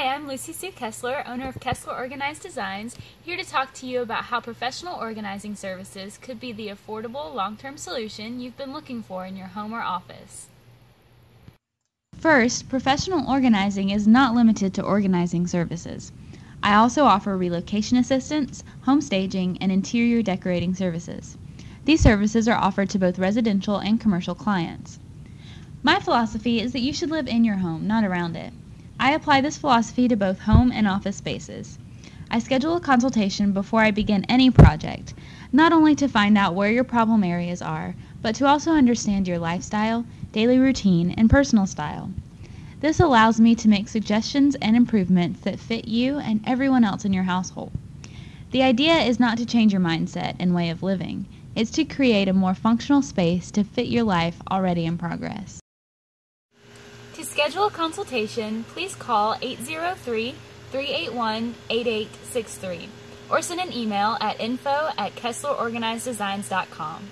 Hi, I'm Lucy Sue Kessler, owner of Kessler Organized Designs, here to talk to you about how professional organizing services could be the affordable long term solution you've been looking for in your home or office. First, professional organizing is not limited to organizing services. I also offer relocation assistance, home staging, and interior decorating services. These services are offered to both residential and commercial clients. My philosophy is that you should live in your home, not around it. I apply this philosophy to both home and office spaces. I schedule a consultation before I begin any project, not only to find out where your problem areas are, but to also understand your lifestyle, daily routine, and personal style. This allows me to make suggestions and improvements that fit you and everyone else in your household. The idea is not to change your mindset and way of living, it's to create a more functional space to fit your life already in progress. Schedule a consultation, please call 803 381 8863 or send an email at info at KesslerOrganizedDesigns.com.